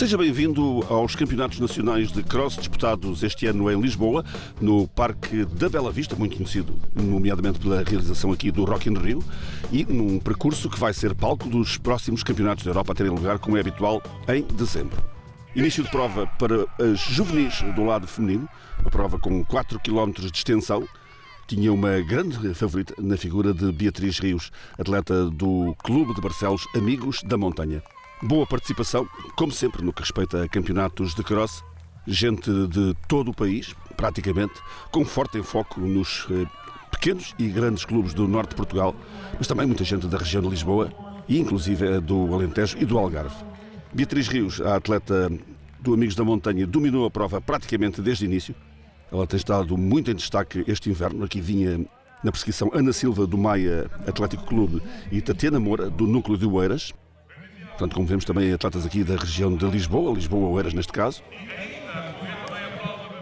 Seja bem-vindo aos Campeonatos Nacionais de Cross disputados este ano em Lisboa, no Parque da Bela Vista, muito conhecido, nomeadamente pela realização aqui do Rock in Rio, e num percurso que vai ser palco dos próximos Campeonatos da Europa a terem lugar, como é habitual, em dezembro. Início de prova para as juvenis do lado feminino, uma prova com 4 km de extensão, tinha uma grande favorita na figura de Beatriz Rios, atleta do Clube de Barcelos Amigos da Montanha. Boa participação, como sempre, no que respeita a campeonatos de cross. Gente de todo o país, praticamente, com forte enfoque nos eh, pequenos e grandes clubes do norte de Portugal, mas também muita gente da região de Lisboa e, inclusive, do Alentejo e do Algarve. Beatriz Rios, a atleta do Amigos da Montanha, dominou a prova praticamente desde o início. Ela tem estado muito em destaque este inverno. Aqui vinha na perseguição Ana Silva, do Maia Atlético Clube, e Tatiana Moura, do Núcleo de Oeiras. Portanto, como vemos também atletas aqui da região de Lisboa, Lisboa-Oeiras neste caso.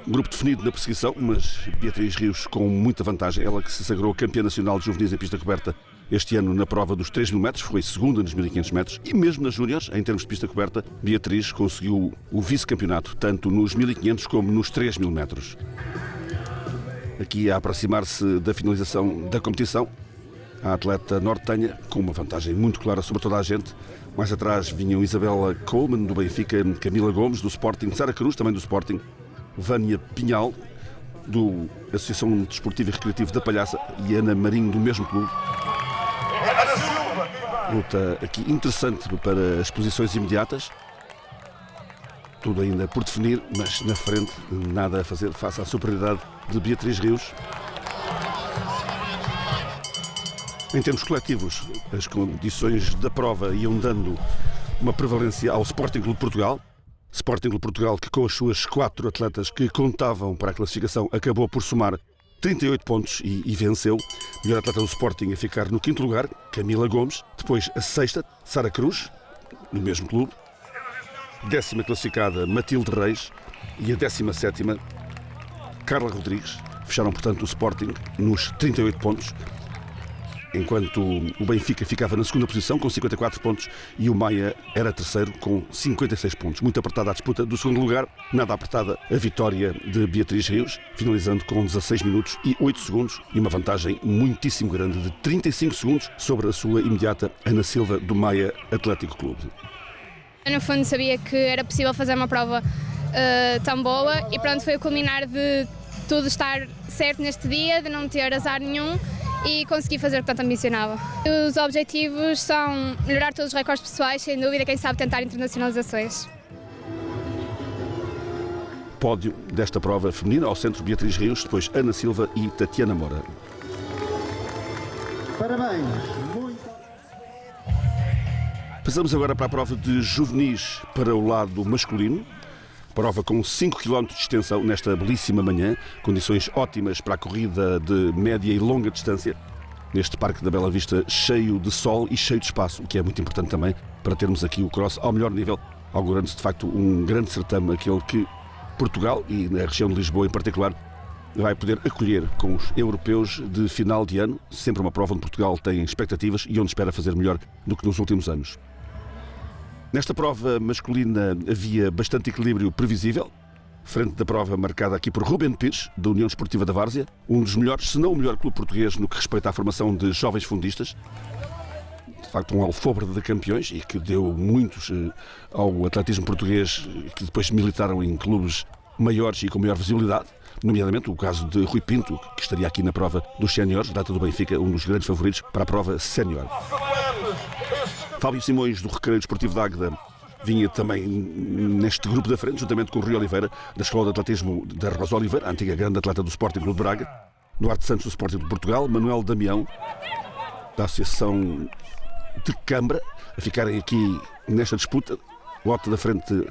Grupo definido na perseguição, mas Beatriz Rios com muita vantagem. Ela que se sagrou campeã nacional de juvenis em pista coberta este ano na prova dos 3 mil metros, foi segunda nos 1500 metros e mesmo nas júniores, em termos de pista coberta, Beatriz conseguiu o vice-campeonato, tanto nos 1500 como nos 3 mil metros. Aqui a aproximar-se da finalização da competição, a atleta nortenha com uma vantagem muito clara sobre toda a gente. Mais atrás vinham Isabela Coleman, do Benfica, Camila Gomes, do Sporting, Sara Cruz, também do Sporting, Vânia Pinhal, do Associação Desportiva e Recreativa da Palhaça e Ana Marinho, do mesmo clube. Luta aqui interessante para as posições imediatas. Tudo ainda por definir, mas na frente nada a fazer face à superioridade de Beatriz Rios. Em termos coletivos, as condições da prova iam dando uma prevalência ao Sporting Clube Portugal. Sporting Clube Portugal que com as suas quatro atletas que contavam para a classificação acabou por somar 38 pontos e, e, venceu. Melhor atleta do Sporting a ficar no quinto lugar, Camila Gomes. Depois a sexta, Sara Cruz, no mesmo clube. Décima classificada, Matilde Reis. E a décima sétima, Carla Rodrigues. Fecharam, portanto, o Sporting nos 38 pontos enquanto o Benfica ficava na segunda posição com 54 pontos e o Maia era terceiro com 56 pontos. Muito apertada a disputa do segundo lugar, nada apertada a vitória de Beatriz Rios, finalizando com 16 minutos e 8 segundos e uma vantagem muitíssimo grande de 35 segundos sobre a sua imediata Ana Silva do Maia Atlético Clube. Eu, no fundo, sabia que era possível fazer uma prova uh, tão boa e pronto, foi o culminar de tudo estar certo neste dia, de não ter azar nenhum e consegui fazer o que tanto ambicionava. Os objetivos são melhorar todos os recordes pessoais, sem dúvida, quem sabe tentar internacionalizações. Pódio desta prova feminina ao centro Beatriz Rios, depois Ana Silva e Tatiana Moura. Parabéns! Muito... Passamos agora para a prova de juvenis para o lado masculino. Prova com 5 km de extensão nesta belíssima manhã, condições ótimas para a corrida de média e longa distância. Neste Parque da Bela Vista, cheio de sol e cheio de espaço, o que é muito importante também para termos aqui o cross ao melhor nível, augurando-se de facto um grande certame, aquele que Portugal e na região de Lisboa em particular vai poder acolher com os europeus de final de ano, sempre uma prova onde Portugal tem expectativas e onde espera fazer melhor do que nos últimos anos. Nesta prova masculina havia bastante equilíbrio previsível, frente da prova marcada aqui por Ruben Pires, da União Esportiva da Várzea, um dos melhores, se não o melhor clube português no que respeita à formação de jovens fundistas. De facto, um alfobre de campeões e que deu muitos eh, ao atletismo português, que depois militaram em clubes maiores e com maior visibilidade nomeadamente o caso de Rui Pinto, que estaria aqui na prova dos séniores, data do Benfica, um dos grandes favoritos para a prova sénior. Fábio Simões, do Recreio Esportivo de Águeda, vinha também neste grupo da frente, juntamente com o Rui Oliveira, da Escola de Atletismo da Rosa Oliveira, antiga grande atleta do Sporting Clube de Braga, Duarte Santos, do Sporting de Portugal, Manuel Damião, da Associação de Câmara, a ficarem aqui nesta disputa. Lote da frente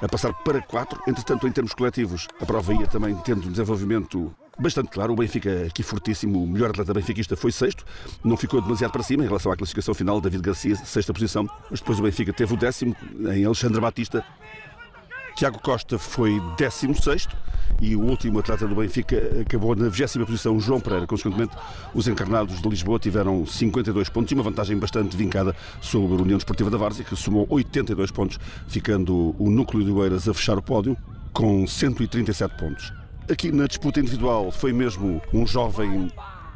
a passar para 4. Entretanto, em termos coletivos, a prova ia também tendo um desenvolvimento bastante claro. O Benfica aqui fortíssimo, o melhor atleta benfiquista foi sexto, não ficou demasiado para cima em relação à classificação final. David Garcia, sexta posição, mas depois o Benfica teve o décimo em Alexandre Batista. Tiago Costa foi 16 e o último atleta do Benfica acabou na 20 posição, João Pereira. Consequentemente, os encarnados de Lisboa tiveram 52 pontos e uma vantagem bastante vincada sobre a União Desportiva da Várzea, que somou 82 pontos, ficando o núcleo de Oeiras a fechar o pódio com 137 pontos. Aqui na disputa individual foi mesmo um jovem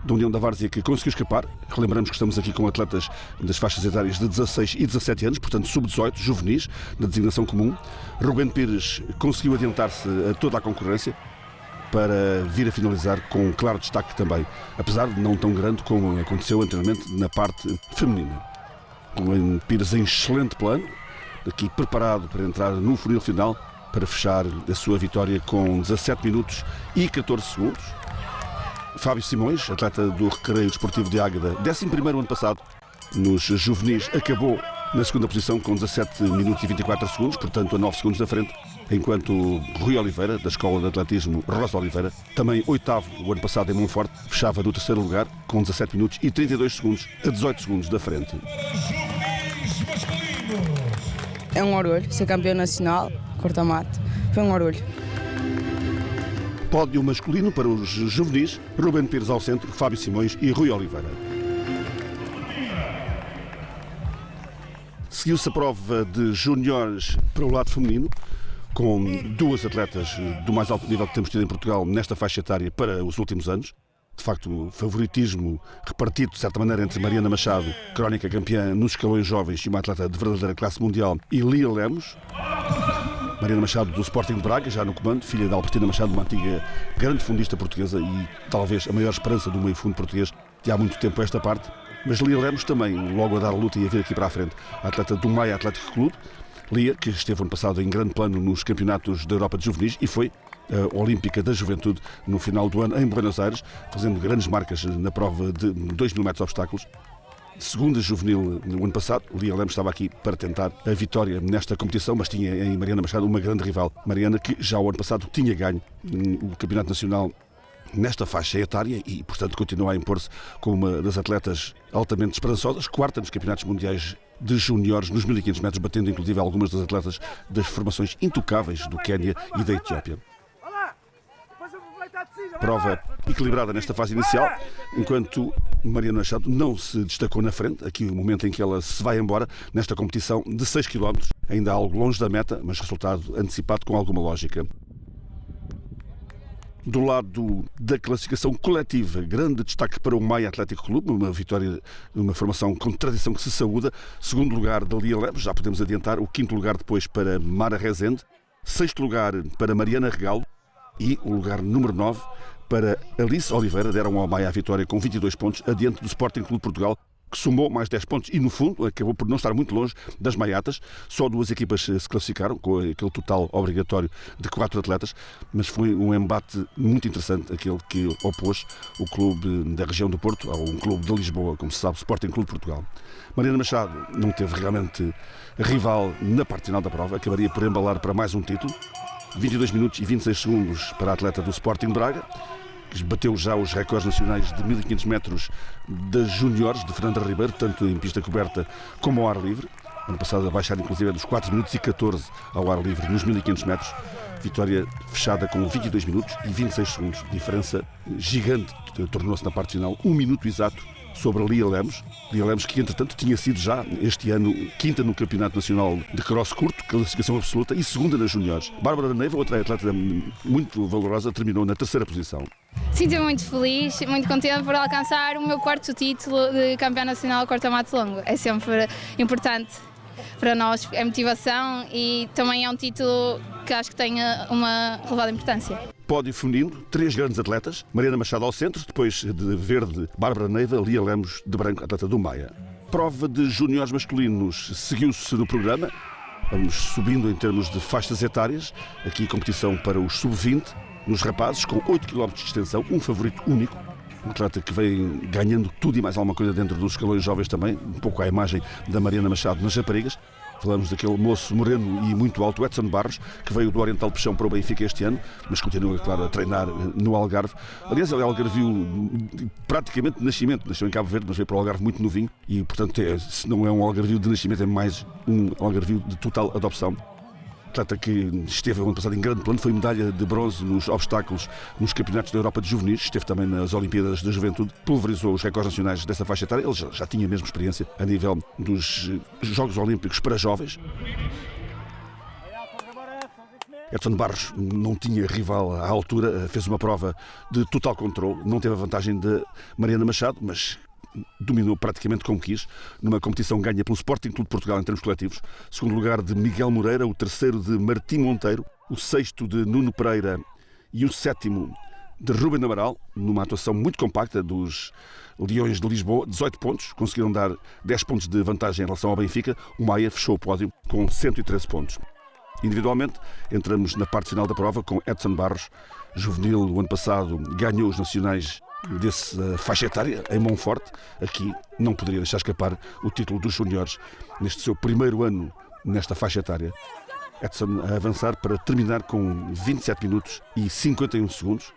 da União da Várzea que conseguiu escapar. Relembramos que estamos aqui com atletas das faixas etárias de 16 e 17 anos, portanto sub-18, juvenis, na designação comum. Ruben Pires conseguiu adiantar-se a toda a concorrência para vir a finalizar com um claro destaque também, apesar de não tão grande como aconteceu anteriormente na parte feminina. Ruben Pires em excelente plano, aqui preparado para entrar no funil final para fechar a sua vitória com 17 minutos e 14 segundos. Fábio Simões, atleta do Recreio Desportivo de Águeda, 11 ano passado nos juvenis, acabou na segunda posição com 17 minutos e 24 segundos, portanto a 9 segundos da frente, enquanto Rui Oliveira, da Escola de Atletismo Rosa Oliveira, também oitavo o ano passado em Monforte, fechava no terceiro lugar com 17 minutos e 32 segundos, a 18 segundos da frente. É um orgulho ser campeão nacional, corta-mato, foi um orgulho pódio masculino para os juvenis, Ruben Pires ao centro, Fábio Simões e Rui Oliveira. Seguiu-se a prova de juniores para o lado feminino, com duas atletas do mais alto nível que temos tido em Portugal nesta faixa etária para os últimos anos. De facto, favoritismo repartido, de certa maneira, entre Mariana Machado, crónica campeã nos escalões jovens e uma atleta de verdadeira classe mundial, e Lia Lemos. Mariana Machado do Sporting de Braga, já no comando, filha da Albertina Machado, uma antiga grande fundista portuguesa e talvez a maior esperança do meio fundo português de há muito tempo esta parte. Mas Lia Lemos também, logo a dar luta e a vir aqui para a frente, a atleta do Maia Atlético Clube. Lia, que esteve ano passado em grande plano nos campeonatos da Europa de Juvenis e foi a Olímpica da Juventude no final do ano em Buenos Aires, fazendo grandes marcas na prova de 2 mil metros de obstáculos segunda juvenil no ano passado. Lia Lemos estava aqui para tentar a vitória nesta competição, mas tinha em Mariana Machado uma grande rival. Mariana, que já o ano passado tinha ganho o Campeonato Nacional nesta faixa etária e, portanto, continua a impor-se como uma das atletas altamente esperançosas, quarta nos campeonatos mundiais de juniores nos 1500 metros, batendo inclusive algumas das atletas das formações intocáveis do Quênia e da Etiópia prova equilibrada nesta fase inicial, enquanto Mariana Machado não se destacou na frente, aqui o momento em que ela se vai embora nesta competição de 6 km, ainda algo longe da meta, mas resultado antecipado com alguma lógica. Do lado da classificação coletiva, grande destaque para o Maia Atlético Clube, uma vitória, uma formação com tradição que se saúda. Segundo lugar da Lia Leves, já podemos adiantar. O quinto lugar depois para Mara Rezende. Sexto lugar para Mariana Regalo e o lugar número 9 para Alice Oliveira, deram ao Maia a vitória com 22 pontos, adiante do Sporting Clube Portugal, que somou mais 10 pontos e, no fundo, acabou por não estar muito longe das maiatas. Só duas equipas se classificaram, com aquele total obrigatório de quatro atletas, mas foi um embate muito interessante, aquele que opôs o clube da região do Porto ao um clube de Lisboa, como se sabe, Sporting Clube Portugal. Mariana Machado não teve realmente rival na parte final da prova, acabaria por embalar para mais um título. 22 minutos e 26 segundos para a atleta do Sporting Braga, que bateu já os recordes nacionais de 1500 metros das juniores de Fernanda Ribeiro, tanto em pista coberta como ao ar livre. Ano passado a baixar inclusive dos 4 minutos e 14 ao ar livre nos 1500 metros. Vitória fechada com 22 minutos e 26 segundos. Diferença gigante tornou-se na parte final, um minuto exato sobre a Lia Lemos. Lia Lemos que, entretanto, tinha sido já este ano quinta no Campeonato Nacional de Cross Curto, classificação absoluta, e segunda nas juniores. Bárbara Neiva, outra atleta muito valorosa, terminou na terceira posição. Sinto-me muito feliz, muito contente por alcançar o meu quarto título de campeão nacional corta-mato longo. É sempre importante para nós, é motivação e também é um título que acho que tem uma elevada importância pódio feminino, três grandes atletas, Mariana Machado ao centro, depois de verde, Bárbara Neiva, Lia Lemos de branco, atleta do Maia. Prova de juniores masculinos seguiu-se no programa, vamos subindo em termos de faixas etárias, aqui competição para os sub-20, nos rapazes, com 8 km de extensão, um favorito único, um atleta que vem ganhando tudo e mais alguma coisa dentro dos escalões jovens também, um pouco à imagem da Mariana Machado nas raparigas. Falamos daquele moço moreno e muito alto, Edson Barros, que veio do Oriental Peixão para o Benfica este ano, mas continua, claro, a treinar eh, no Algarve. Aliás, ele é algarvio praticamente de nascimento, nasceu em Cabo Verde, mas veio para o Algarve muito novinho e, portanto, é, se não é um algarvio de nascimento, é mais um algarvio de total adopção. Atleta que esteve ano passado em grande plano, foi medalha de bronze nos obstáculos nos campeonatos da Europa de juvenis, esteve também nas Olimpíadas da Juventude, pulverizou os recordes nacionais dessa faixa etária, ele já, já tinha mesmo experiência a nível dos Jogos Olímpicos para jovens. Edson Barros não tinha rival à altura, fez uma prova de total controle, não teve a vantagem de Mariana Machado, mas dominou praticamente como quis, numa competição ganha pelo Sporting Clube de Portugal em termos coletivos. Segundo lugar de Miguel Moreira, o terceiro de Martim Monteiro, o sexto de Nuno Pereira e o sétimo de Ruben Amaral, numa atuação muito compacta dos Leões de Lisboa, 18 pontos, conseguiram dar 10 pontos de vantagem em relação ao Benfica. O Maia fechou o pódio com 113 pontos. Individualmente, entramos na parte final da prova com Edson Barros, juvenil, o ano passado ganhou os nacionais dessa faixa etária, em Monforte. Aqui não poderia deixar escapar o título dos juniores neste seu primeiro ano nesta faixa etária. Edson a avançar para terminar com 27 minutos e 51 segundos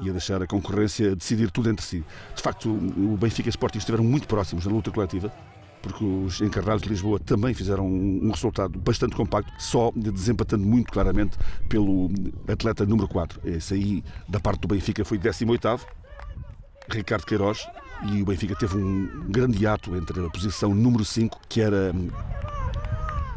e a deixar a concorrência decidir tudo entre si. De facto, o Benfica e o Sporting estiveram muito próximos na luta coletiva, porque os encarnados de Lisboa também fizeram um resultado bastante compacto, só desempatando muito claramente pelo atleta número 4. Esse aí, da parte do Benfica, foi 18º, Ricardo Queiroz, e o Benfica teve um grande ato entre a posição número 5, que era hum,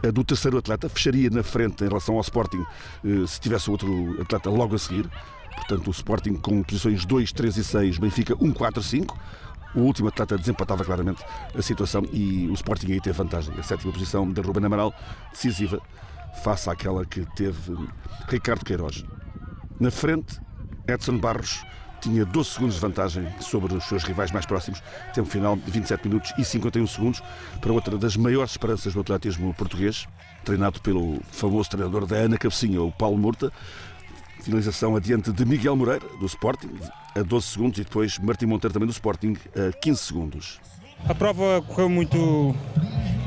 a do terceiro atleta, fecharia na frente em relação ao Sporting eh, se tivesse outro atleta logo a seguir. Portanto, o Sporting com posições 2, 3 e 6, Benfica 1, 4, 5. O último atleta desempatava claramente a situação e o Sporting aí teve vantagem. A sétima posição de Ruben Amaral, decisiva, face àquela que teve Ricardo Queiroz. Na frente, Edson Barros tinha 12 segundos de vantagem sobre os seus rivais mais próximos, tempo final de 27 minutos e 51 segundos, para outra das maiores esperanças do atletismo português, treinado pelo famoso treinador da Ana Cabecinha, o Paulo Murta. Finalização adiante de Miguel Moreira, do Sporting, a 12 segundos, e depois Martim Monteiro, também do Sporting, a 15 segundos. A prova correu muito,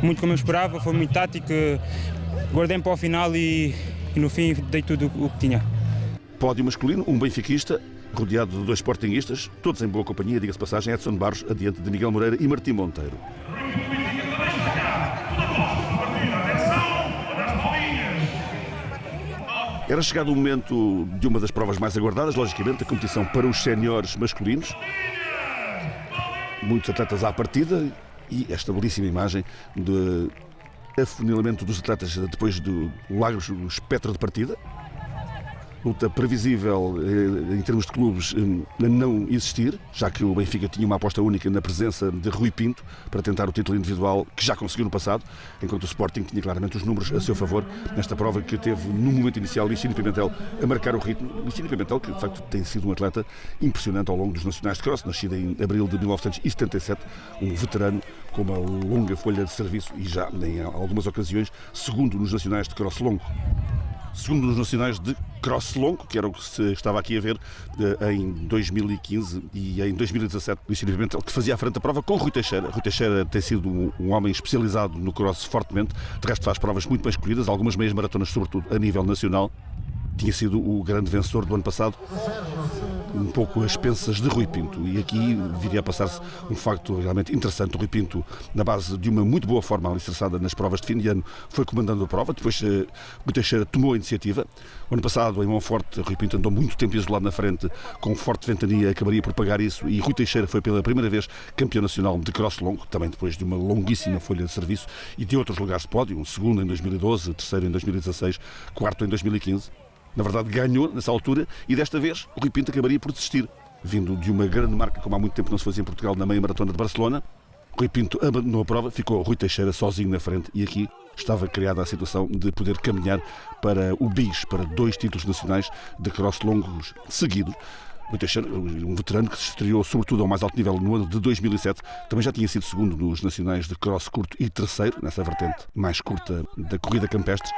muito como eu esperava, foi muito tática, guardei para o final e, e no fim dei tudo o que tinha. Pódio masculino, um benfiquista, rodeado de dois sportinguistas, todos em boa companhia, diga-se passagem, Edson Barros, adiante de Miguel Moreira e Martim Monteiro. Era chegado o momento de uma das provas mais aguardadas, logicamente, a competição para os séniores masculinos. Muitos atletas à partida e esta belíssima imagem de afunilamento dos atletas depois do largo espectro de partida luta previsível eh, em termos de clubes eh, não existir, já que o Benfica tinha uma aposta única na presença de Rui Pinto para tentar o título individual, que já conseguiu no passado, enquanto o Sporting tinha claramente os números a seu favor nesta prova que teve no momento inicial Licínio Pimentel a marcar o ritmo. Licínio Pimentel, que de facto tem sido um atleta impressionante ao longo dos Nacionais de Cross, nascido em abril de 1977, um veterano com uma longa folha de serviço e já em algumas ocasiões segundo nos Nacionais de Cross longo segundo nos nacionais de cross longo, que era o que se estava aqui a ver eh, em 2015 e em 2017, Luís Pimentel, que fazia à frente da prova com Rui Teixeira. Rui Teixeira tem sido um homem especializado no cross fortemente, de resto faz provas muito bem escolhidas, algumas meias maratonas, sobretudo a nível nacional. Tinha sido o grande vencedor do ano passado um pouco as pensas de Rui Pinto. E aqui viria a passar-se um facto realmente interessante. O Rui Pinto, na base de uma muito boa forma alicerçada nas provas de fim de ano, foi comandando a prova. Depois, uh, Rui Teixeira tomou a iniciativa. O ano passado, em Monforte, Rui Pinto andou muito tempo isolado na frente, com forte ventania, acabaria por pagar isso. E Rui Teixeira foi pela primeira vez campeão nacional de cross longo, também depois de uma longuíssima folha de serviço e de outros lugares de pódio, um segundo em 2012, terceiro em 2016, quarto em 2015 na verdade ganhou nessa altura e desta vez o Rui Pinto acabaria por desistir. Vindo de uma grande marca, como há muito tempo não se fazia em Portugal, na meia maratona de Barcelona, Rui Pinto abandonou a prova, ficou Rui Teixeira sozinho na frente e aqui estava criada a situação de poder caminhar para o BIS, para dois títulos nacionais de cross longos seguidos. Rui Teixeira, um veterano que se estreou sobretudo ao mais alto nível no ano de 2007, também já tinha sido segundo nos nacionais de cross curto e terceiro, nessa vertente mais curta da corrida campestre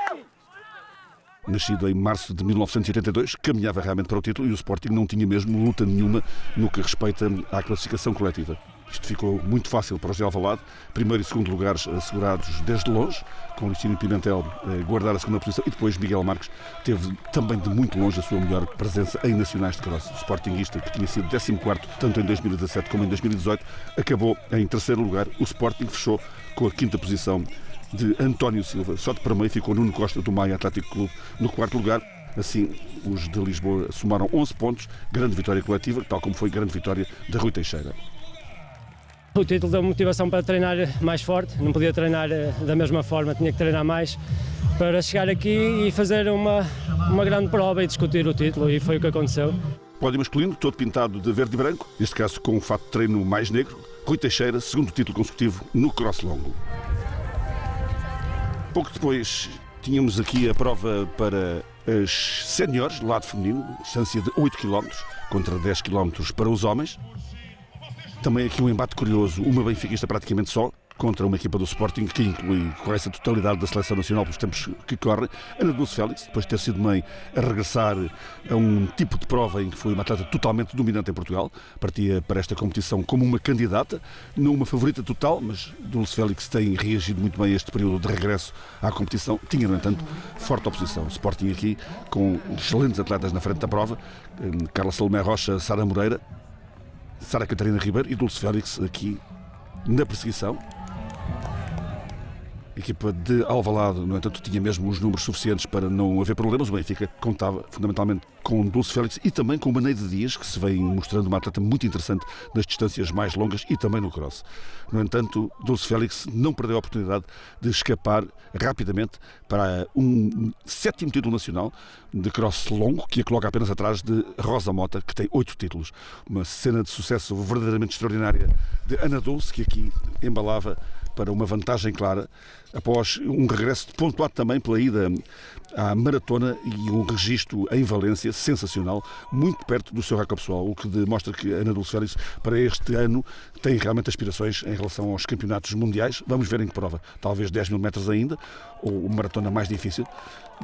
nascido em março de 1982, caminhava realmente para o título e o Sporting não tinha mesmo luta nenhuma no que respeita à classificação coletiva. Isto ficou muito fácil para o Gé Alvalade, primeiro e segundo lugares assegurados desde longe, com o Licínio Pimentel eh, guardar a segunda posição e depois Miguel Marques teve também de muito longe a sua melhor presença em nacionais de cross. O Sportingista, que tinha sido 14 tanto em 2017 como em 2018, acabou em terceiro lugar. O Sporting fechou com a quinta posição de António Silva. Só de para meio ficou Nuno Costa do Maia Atlético Clube no quarto lugar. Assim, os de Lisboa somaram 11 pontos, grande vitória coletiva, tal como foi grande vitória de Rui Teixeira. O título deu motivação para treinar mais forte, não podia treinar eh, da mesma forma, tinha que treinar mais para chegar aqui e fazer uma, uma grande prova e discutir o título, e foi o que aconteceu. Pódio masculino, todo pintado de verde e branco, neste caso com um fato de treino mais negro. Rui Teixeira, segundo título consecutivo no cross longo. Pouco depois tínhamos aqui a prova para as séniores, lado feminino, distância de 8 km contra 10 km para os homens. Também aqui um embate curioso, uma benfiquista praticamente só, contra uma equipa do Sporting que inclui quase a totalidade da seleção nacional pelos tempos que correm. Ana Dulce Félix, depois de ter sido mãe, a regressar a um tipo de prova em que foi uma atleta totalmente dominante em Portugal, partia para esta competição como uma candidata, não uma favorita total, mas Dulce Félix tem reagido muito bem a este período de regresso à competição. Tinha, no entanto, forte oposição. Sporting aqui com excelentes atletas na frente da prova, hum, Carla Salomé Rocha, Sara Moreira, Sara Catarina Ribeiro e Dulce Félix aqui na perseguição. Equipa de Alvalade, no entanto, tinha mesmo os números suficientes para não haver problemas. O Benfica contava fundamentalmente com Dulce Félix e também com Maneide Dias, que se vem mostrando uma atleta muito interessante nas distâncias mais longas e também no cross. No entanto, Dulce Félix não perdeu a oportunidade de escapar rapidamente para um sétimo título nacional de cross longo, que a coloca apenas atrás de Rosa Mota, que tem oito títulos. Uma cena de sucesso verdadeiramente extraordinária de Ana Dulce, que aqui embalava para uma vantagem clara, após um regresso pontuado também pela ida à maratona e um registro em Valência sensacional, muito perto do seu recorde pessoal, o que demonstra que Ana Dulce Félix para este ano tem realmente aspirações em relação aos campeonatos mundiais. Vamos ver em que prova, talvez 10 mil metros ainda, ou uma maratona mais difícil.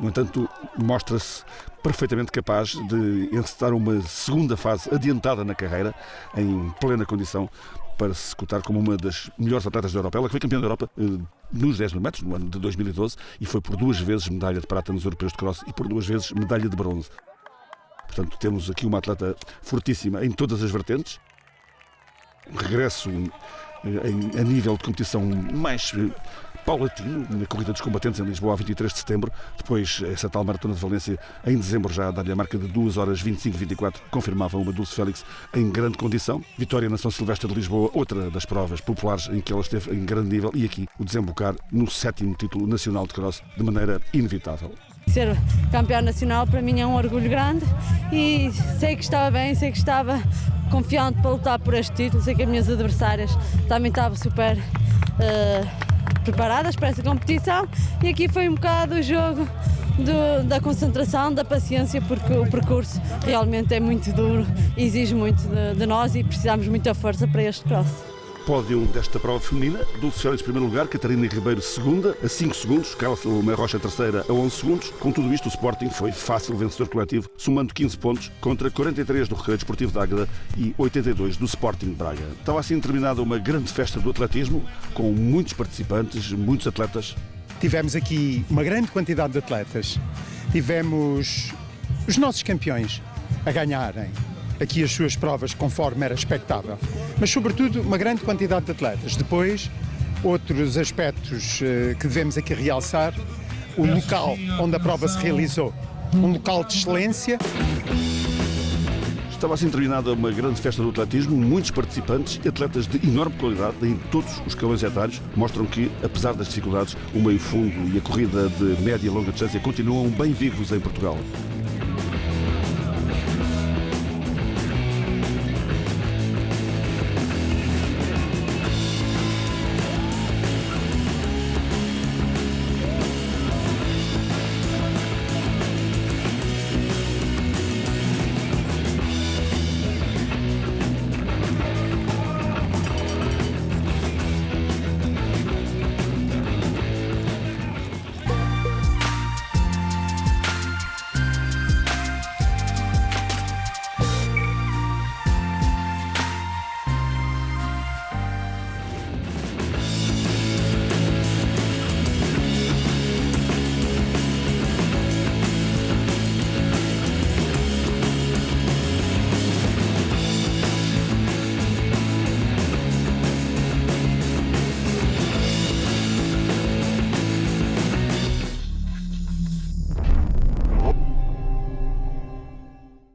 No entanto, mostra-se perfeitamente capaz de encetar uma segunda fase adiantada na carreira, em plena condição para se cotar como uma das melhores atletas da Europa. Ela foi campeã da Europa eh, nos 10 mil metros, no ano de 2012, e foi por duas vezes medalha de prata nos europeus de cross e por duas vezes medalha de bronze. Portanto, temos aqui uma atleta fortíssima em todas as vertentes. Regresso eh, a nível de competição mais eh, paulatino na Corrida dos Combatentes em Lisboa, a 23 de setembro. Depois, essa tal Maratona de Valência, em dezembro, já dá-lhe a marca de 2 horas 25 24, confirmava uma Dulce Félix em grande condição. Vitória na São Silvestre de Lisboa, outra das provas populares em que ela esteve em grande nível. E aqui, o desembocar no sétimo título nacional de cross, de maneira inevitável. Ser campeão nacional para mim é um orgulho grande e sei que estava bem, sei que estava confiante para lutar por este título, sei que as minhas adversárias também estavam super uh, preparadas para essa competição. E aqui foi um bocado o jogo do, da concentração, da paciência, porque o percurso realmente é muito duro, exige muito de, de nós e precisamos muita força para este cross pódio desta prova feminina. Dulce Félix, primeiro lugar, Catarina Ribeiro, segunda, a 5 segundos, Carla Salomé Rocha, terceira, a 11 segundos. Com tudo isto, o Sporting foi fácil vencedor coletivo, somando 15 pontos contra 43 do Recreio Desportivo de Águeda e 82 do Sporting de Braga. Estava assim terminada uma grande festa do atletismo, com muitos participantes, muitos atletas. Tivemos aqui uma grande quantidade de atletas. Tivemos os nossos campeões a ganharem aqui as suas provas conforme era expectável, mas sobretudo uma grande quantidade de atletas. Depois, outros aspectos eh, que devemos aqui realçar, o local onde a prova se realizou, um local de excelência. Estava assim terminada uma grande festa do atletismo, muitos participantes e atletas de enorme qualidade em todos os escalões etários mostram que, apesar das dificuldades, o meio fundo e a corrida de média e longa distância continuam bem vivos em Portugal.